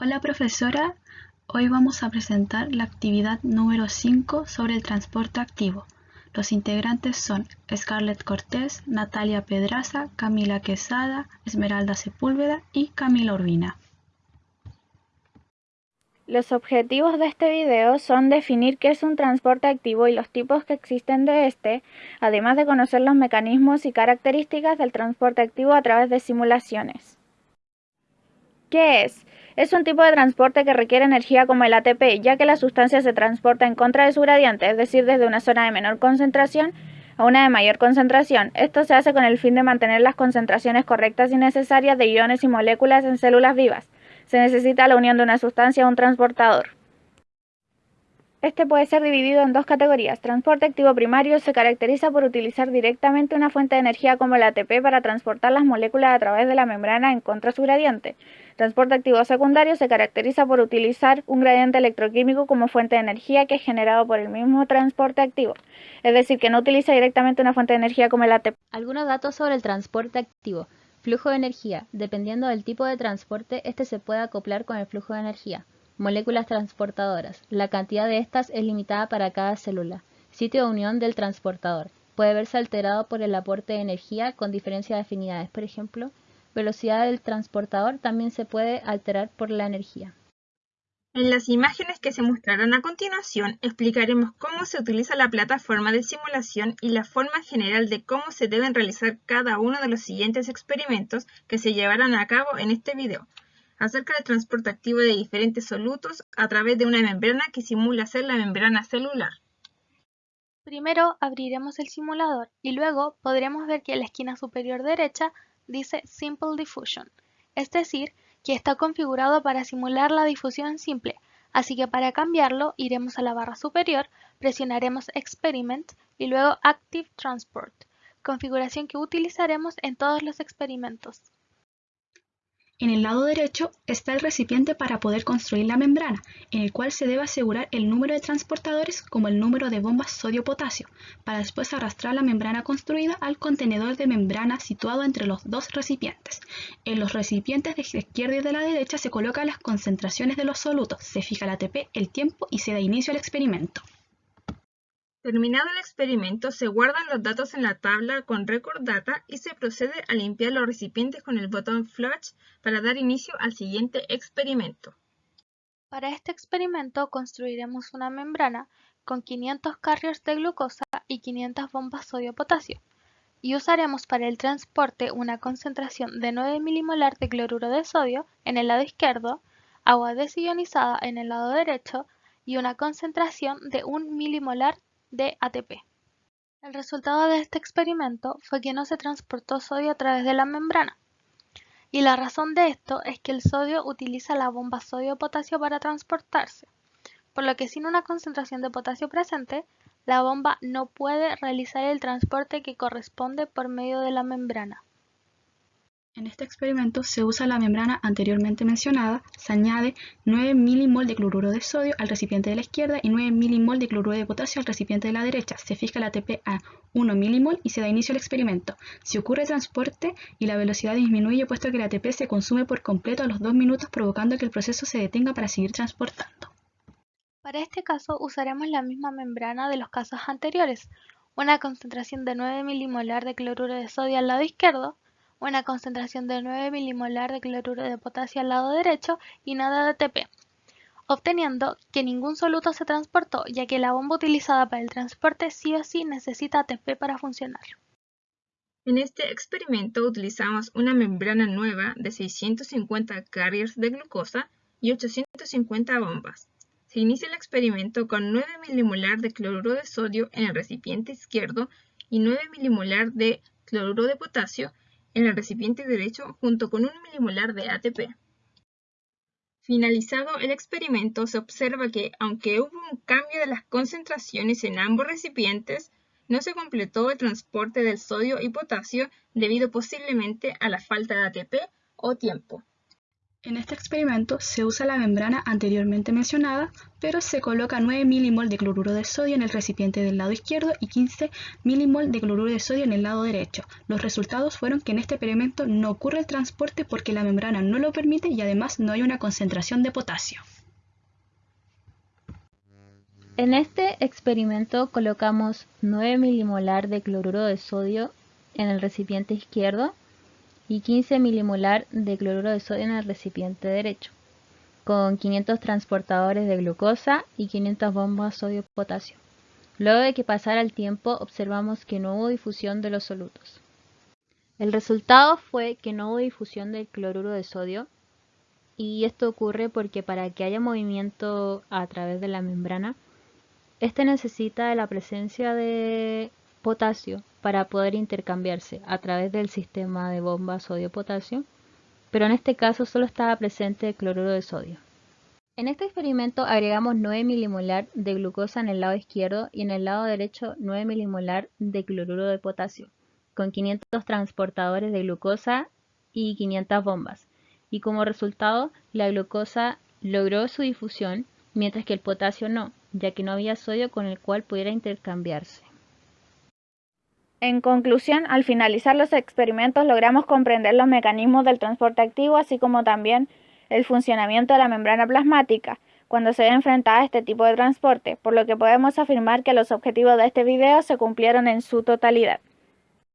Hola profesora, hoy vamos a presentar la actividad número 5 sobre el transporte activo. Los integrantes son Scarlett Cortés, Natalia Pedraza, Camila Quesada, Esmeralda Sepúlveda y Camila Urbina. Los objetivos de este video son definir qué es un transporte activo y los tipos que existen de este, además de conocer los mecanismos y características del transporte activo a través de simulaciones. ¿Qué es? Es un tipo de transporte que requiere energía como el ATP, ya que la sustancia se transporta en contra de su gradiente, es decir, desde una zona de menor concentración a una de mayor concentración. Esto se hace con el fin de mantener las concentraciones correctas y necesarias de iones y moléculas en células vivas. Se necesita la unión de una sustancia a un transportador. Este puede ser dividido en dos categorías. Transporte activo primario se caracteriza por utilizar directamente una fuente de energía como el ATP para transportar las moléculas a través de la membrana en contra de su gradiente. Transporte activo secundario se caracteriza por utilizar un gradiente electroquímico como fuente de energía que es generado por el mismo transporte activo, es decir, que no utiliza directamente una fuente de energía como el ATP. Algunos datos sobre el transporte activo. Flujo de energía. Dependiendo del tipo de transporte, este se puede acoplar con el flujo de energía. Moléculas transportadoras. La cantidad de estas es limitada para cada célula. Sitio de unión del transportador. Puede verse alterado por el aporte de energía con diferencia de afinidades. Por ejemplo, velocidad del transportador también se puede alterar por la energía. En las imágenes que se mostrarán a continuación explicaremos cómo se utiliza la plataforma de simulación y la forma general de cómo se deben realizar cada uno de los siguientes experimentos que se llevarán a cabo en este video acerca del transporte activo de diferentes solutos a través de una membrana que simula ser la membrana celular. Primero abriremos el simulador y luego podremos ver que en la esquina superior derecha dice Simple Diffusion, es decir, que está configurado para simular la difusión simple, así que para cambiarlo iremos a la barra superior, presionaremos Experiment y luego Active Transport, configuración que utilizaremos en todos los experimentos. En el lado derecho está el recipiente para poder construir la membrana, en el cual se debe asegurar el número de transportadores como el número de bombas sodio-potasio, para después arrastrar la membrana construida al contenedor de membrana situado entre los dos recipientes. En los recipientes de la izquierda y de la derecha se colocan las concentraciones de los solutos, se fija el ATP, el tiempo y se da inicio al experimento. Terminado el experimento, se guardan los datos en la tabla con Record Data y se procede a limpiar los recipientes con el botón Flush para dar inicio al siguiente experimento. Para este experimento construiremos una membrana con 500 carriers de glucosa y 500 bombas sodio-potasio y usaremos para el transporte una concentración de 9 milimolar de cloruro de sodio en el lado izquierdo, agua desionizada en el lado derecho y una concentración de 1 milimolar de ATP. El resultado de este experimento fue que no se transportó sodio a través de la membrana. Y la razón de esto es que el sodio utiliza la bomba sodio-potasio para transportarse, por lo que sin una concentración de potasio presente, la bomba no puede realizar el transporte que corresponde por medio de la membrana. En este experimento se usa la membrana anteriormente mencionada, se añade 9 milimol de cloruro de sodio al recipiente de la izquierda y 9 milimol de cloruro de potasio al recipiente de la derecha. Se fija el ATP a 1 milimol y se da inicio al experimento. Si ocurre transporte y la velocidad disminuye puesto que el ATP se consume por completo a los 2 minutos provocando que el proceso se detenga para seguir transportando. Para este caso usaremos la misma membrana de los casos anteriores, una concentración de 9 milimolar de cloruro de sodio al lado izquierdo, una concentración de 9 milimolar de cloruro de potasio al lado derecho y nada de ATP, obteniendo que ningún soluto se transportó, ya que la bomba utilizada para el transporte sí o sí necesita ATP para funcionar. En este experimento utilizamos una membrana nueva de 650 carriers de glucosa y 850 bombas. Se inicia el experimento con 9 milimolar de cloruro de sodio en el recipiente izquierdo y 9 milimolar de cloruro de potasio en el recipiente derecho junto con un milimolar de ATP. Finalizado el experimento, se observa que, aunque hubo un cambio de las concentraciones en ambos recipientes, no se completó el transporte del sodio y potasio debido posiblemente a la falta de ATP o tiempo. En este experimento se usa la membrana anteriormente mencionada, pero se coloca 9 milimol de cloruro de sodio en el recipiente del lado izquierdo y 15 milimol de cloruro de sodio en el lado derecho. Los resultados fueron que en este experimento no ocurre el transporte porque la membrana no lo permite y además no hay una concentración de potasio. En este experimento colocamos 9 milimolar de cloruro de sodio en el recipiente izquierdo y 15 milimolar de cloruro de sodio en el recipiente derecho, con 500 transportadores de glucosa y 500 bombas sodio-potasio. Luego de que pasara el tiempo, observamos que no hubo difusión de los solutos. El resultado fue que no hubo difusión del cloruro de sodio y esto ocurre porque para que haya movimiento a través de la membrana, este necesita la presencia de potasio para poder intercambiarse a través del sistema de bomba sodio-potasio, pero en este caso solo estaba presente el cloruro de sodio. En este experimento agregamos 9 milimolar de glucosa en el lado izquierdo y en el lado derecho 9 milimolar de cloruro de potasio, con 500 transportadores de glucosa y 500 bombas. Y como resultado, la glucosa logró su difusión, mientras que el potasio no, ya que no había sodio con el cual pudiera intercambiarse. En conclusión, al finalizar los experimentos logramos comprender los mecanismos del transporte activo, así como también el funcionamiento de la membrana plasmática cuando se ve enfrentada a este tipo de transporte, por lo que podemos afirmar que los objetivos de este video se cumplieron en su totalidad.